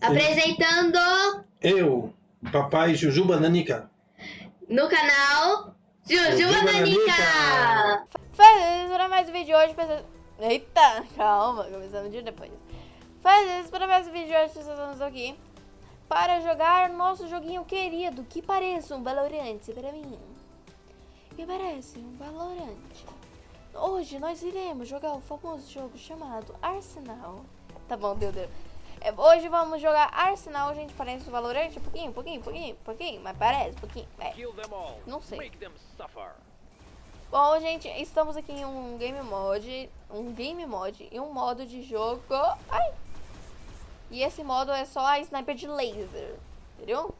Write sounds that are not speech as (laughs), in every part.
Apresentando Eu, papai Jujuba Nanica. no canal Jujuba Nanica. Faz isso para mais um vídeo de hoje. Pessoas... Eita, calma, começando um dia depois. Faz isso para mais um vídeo de hoje. Pessoas, estamos aqui para jogar nosso joguinho querido, que parece um Valorant para mim. Que parece um Valorant. Hoje nós iremos jogar o famoso jogo chamado Arsenal. Tá bom, deu, deu. É, hoje vamos jogar Arsenal, gente, parece um Valorant, um pouquinho, pouquinho, pouquinho, pouquinho, mas parece, um pouquinho, é. Não sei. Bom, gente, estamos aqui em um game mod, um game mod e um modo de jogo. Ai! E esse modo é só a sniper de laser. Entendeu?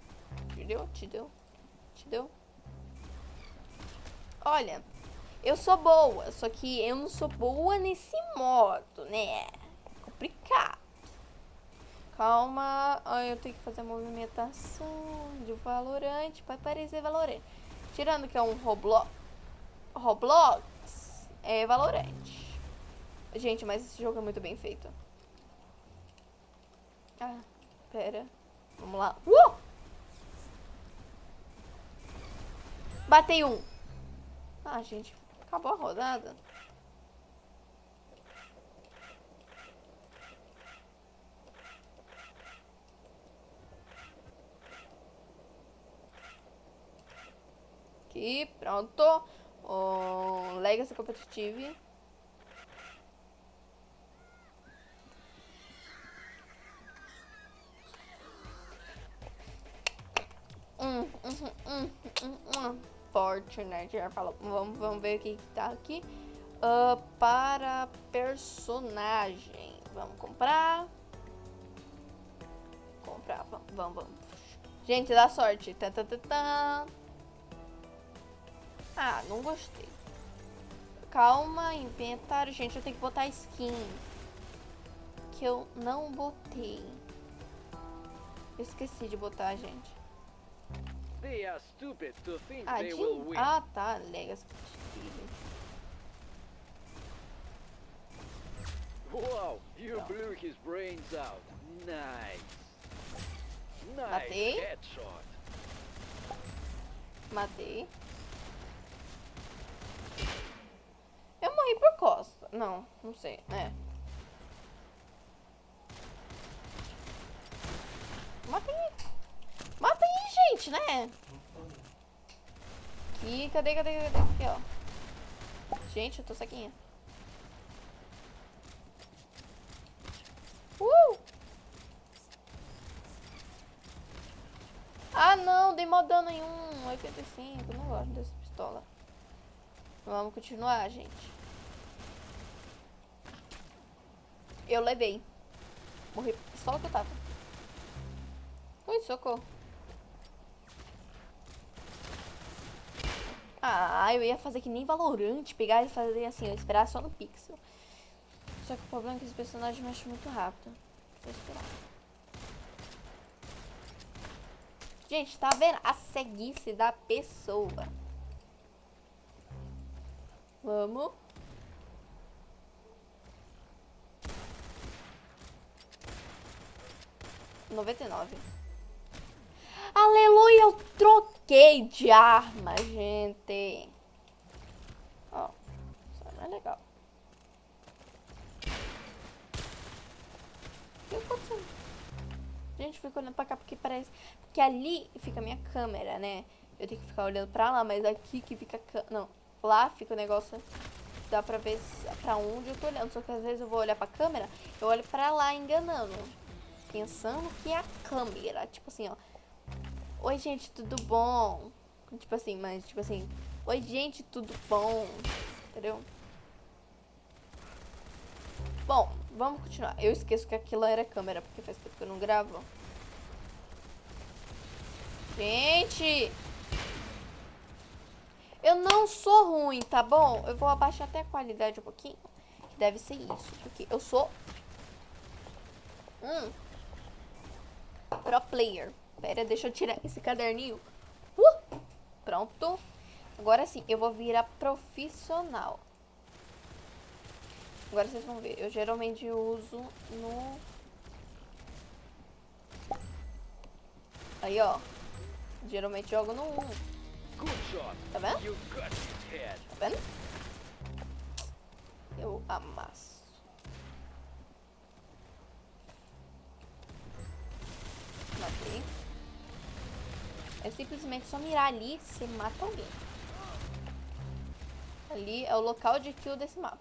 Entendeu? Te deu? Te deu? Olha, eu sou boa, só que eu não sou boa nesse modo, né? É complicado. Calma, ai, eu tenho que fazer a movimentação de Valorante para parecer Valorante. Tirando que é um Roblox, Roblox é Valorant. Gente, mas esse jogo é muito bem feito. Ah, pera. Vamos lá. Uh! Batei um. Ah, gente, acabou a rodada. Aqui, pronto. O Legacy Competitive. Hum, hum, hum, hum, hum. Fortnite, já falou. Vamos, vamos ver o que, tá aqui. Ah, para personagem. Vamos comprar. Comprar, vamos, vamos, vamos. Gente, dá sorte. Tá, tá, tá, tá. Ah, não gostei. Calma, inventário. Gente, eu tenho que botar skin. Que eu não botei. Eu esqueci de botar, gente. They are stupid to think Ah, they de... will win. ah tá. Legacy Competitive. Wow, you blew his brains out. Nice. Nice Matei. headshot. Matei. Eu morri por costa. Não, não sei. É. Mata aí. Mata aí, gente, né? Aqui, cadê, cadê, cadê? Aqui, ó. Gente, eu tô saquinha. Uh! Ah, não, dei mó dano em um 85. Não gosto dessa pistola. Vamos continuar, gente. Eu levei. Morri. Só que eu tava. Ui, socorro. Ah, eu ia fazer que nem Valorante. Pegar e fazer assim, eu esperar só no pixel. Só que o problema é que esse personagem mexe muito rápido. Vou esperar. Gente, tá vendo a ceguice da pessoa? Vamos. Noventa e nove. Aleluia, eu troquei de arma, gente. Ó, isso não é legal. O que aconteceu? Gente, fico olhando pra cá porque parece... Porque ali fica a minha câmera, né? Eu tenho que ficar olhando pra lá, mas aqui que fica... Não, lá fica o negócio... Dá pra ver pra onde eu tô olhando. Só que às vezes eu vou olhar pra câmera, eu olho pra lá enganando. Pensando que é a câmera. Tipo assim, ó. Oi, gente, tudo bom? Tipo assim, mas tipo assim... Oi, gente, tudo bom? Entendeu? Bom, vamos continuar. Eu esqueço que aquilo era câmera, porque faz tempo que eu não gravo. Gente! Eu não sou ruim, tá bom? Eu vou abaixar até a qualidade um pouquinho. Que deve ser isso. Porque eu sou... Hum. Pro player. Pera, deixa eu tirar esse caderninho. Uh! Pronto. Agora sim, eu vou virar profissional. Agora vocês vão ver. Eu geralmente uso no Aí, ó. Geralmente jogo no 1. Tá vendo? Tá vendo? Eu amasso. Matei. É simplesmente só mirar ali, você mata alguém. Ali é o local de kill desse mapa.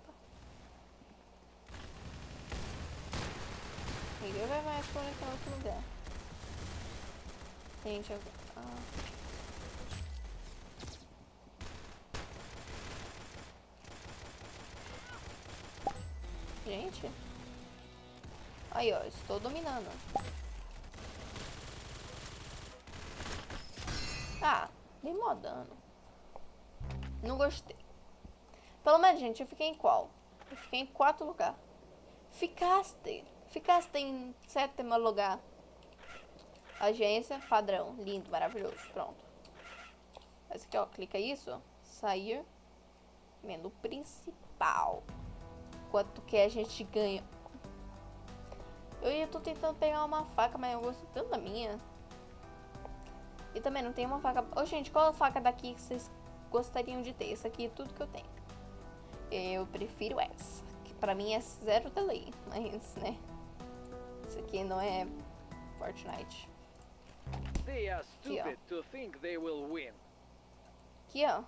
Ninguém vai mais por aquele outro lugar. Gente, eu... Ah. Gente. Aí, ó, estou dominando. Ah, dei mó dano. Não gostei. Pelo menos, gente, eu fiquei em qual? Eu fiquei em quarto lugar. Ficaste. Ficaste em sétimo lugar. Agência, padrão. Lindo, maravilhoso. Pronto. Esse aqui, ó. Clica isso. Sair. Menu principal. Quanto que a gente ganha. Eu ia tô tentando pegar uma faca, mas eu gosto tanto da minha. E também não tem uma faca... Ô, gente, qual a faca daqui que vocês gostariam de ter? Essa aqui é tudo que eu tenho. Eu prefiro essa. Que pra mim é zero delay. (laughs) Mas, né? Isso aqui não é Fortnite. They are Aqui, ó. stupid to think they will win. Aqui, ó.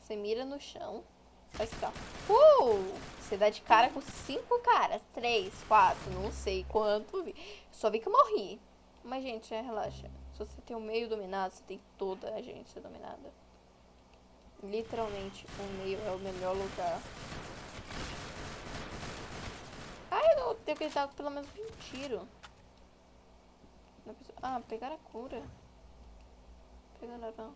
Você mira no chão. Faz assim. Uh! Você dá de cara com cinco caras. Três, quatro, não sei quanto. Só vi que eu morri. Mas, gente, é, relaxa. Se você tem o meio dominado, você tem toda a agência dominada. Literalmente, o meio é o melhor lugar. Ai, eu tenho que dar pelo menos um tiro. Ah, pegar a cura. Pegaram não.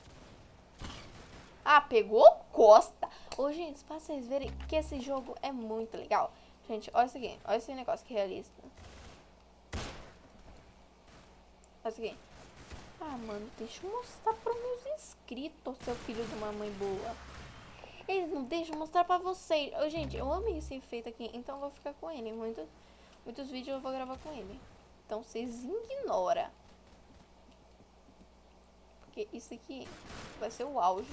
Ah, pegou costa. Ô, gente, pra vocês verem que esse jogo é muito legal. Gente, olha isso aqui. Olha esse negócio que realista. Olha isso aqui. Ah, mano, deixa eu mostrar pros meus inscritos, seu filho de uma mãe boa. Eles não deixam mostrar pra vocês. Ô, gente, eu amei esse efeito aqui, então eu vou ficar com ele. Muito, muitos vídeos eu vou gravar com ele. Então vocês ignoram. Porque isso aqui vai ser o auge.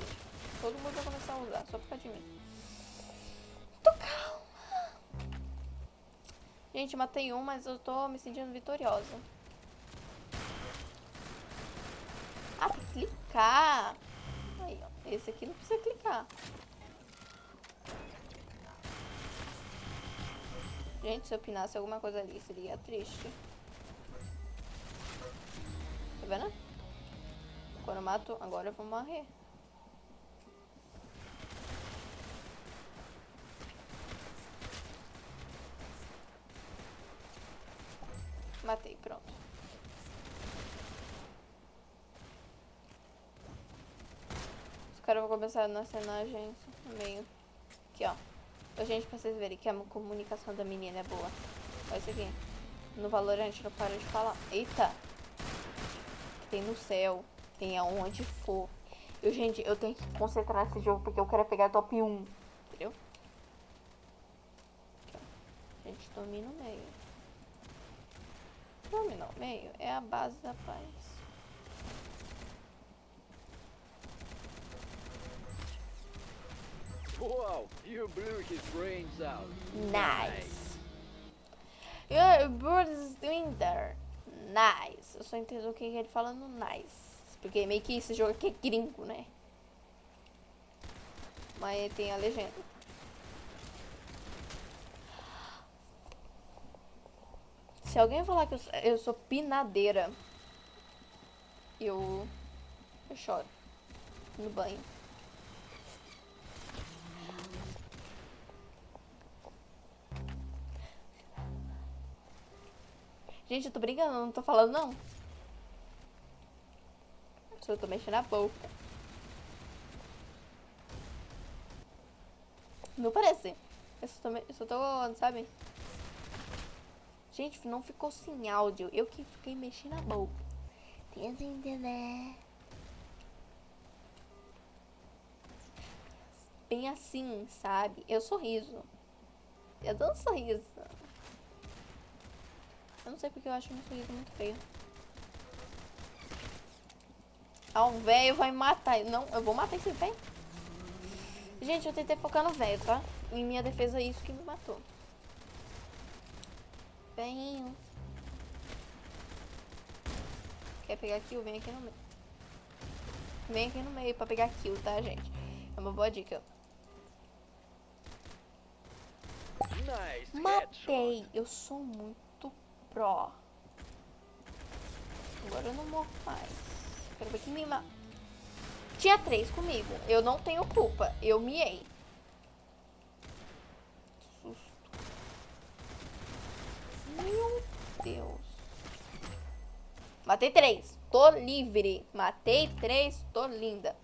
Todo mundo vai começar a usar, só por causa de mim. Tô calma. Gente, matei um, mas eu tô me sentindo vitoriosa. Ah, clicar. Aí, ó. Esse aqui não precisa clicar. Gente, se eu pinasse alguma coisa ali, seria triste. Tá vendo? Quando eu mato, agora eu vou morrer. Matei, pronto. Os caras vão começar a nascer na agência, meio. Aqui, ó. Pra gente, pra vocês verem que a comunicação da menina é boa. Olha isso aqui. No Valorant não para de falar. Eita! Tem no céu, tem aonde for. Eu, gente, eu tenho que concentrar nesse jogo porque eu quero pegar top 1. Entendeu? Gente, domina o meio. Dominar o meio é a base da paz. Wow, you blew his brains out. Nice. Your bird is doing there. Nice. Eu só entendo o que ele fala no nice. Porque meio que esse jogo aqui é gringo, né? Mas tem a legenda. Se alguém falar que eu, sou- pinadeira, eu, eu choro no banho. Gente, eu tô brincando, não tô falando não. Só tô mexendo a boca. Não parece. Eu só tô, eu só tô, sabe? Gente, não ficou sem áudio. Eu que fiquei mexendo a boca. Tenta entender. Bem assim, sabe? Eu sorriso. Eu dou um sorriso. Eu não sei porque eu acho meu sorriso muito feio. Ah, um velho vai matar. Não, eu vou matar esse velho. Gente, eu tentei focar no velho, tá? Em minha defesa, é isso que me matou. Velhinho. Quer pegar kill? Vem aqui no meio. Vem aqui no meio pra pegar kill, tá, gente? É uma boa dica. Nice Matei. Eu sou muito pró. Agora eu não morro mais. Quero ver. Tinha três comigo. Eu não tenho culpa. Eu miei. Meu Deus. Matei três. Tô livre. Matei três. Tô linda.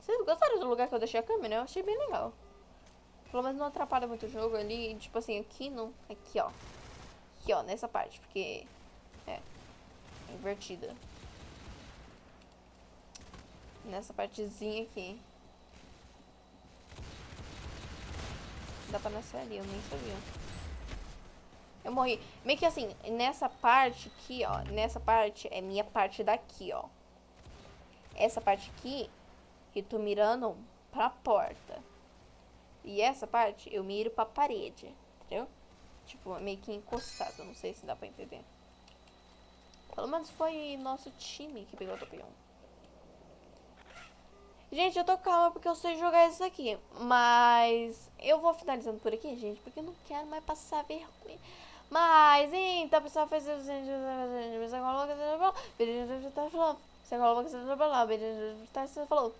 Vocês gostaram do lugar que eu deixei a câmera? Eu achei bem legal. Pelo menos não atrapalha muito o jogo ali. Tipo assim, aqui não. Aqui, ó. Aqui, ó, nessa parte. Porque. É. Invertida. Nessa partezinha aqui. Dá pra nascer ali, eu nem sabia. Eu morri. Meio que assim, nessa parte aqui, ó. Nessa parte é minha parte daqui, ó. Essa parte aqui, eu tô mirando pra porta. E essa parte eu miro pra parede, entendeu? Tipo, meio que encostado, não sei se dá pra entender. Pelo menos foi nosso time que pegou o 1. Gente, eu tô calma porque eu sei jogar isso aqui. Mas eu vou finalizando por aqui, gente, porque eu não quero mais passar vergonha. Mas, então, pessoal, fez o você coloca, você falou, você falou,